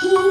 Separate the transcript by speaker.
Speaker 1: He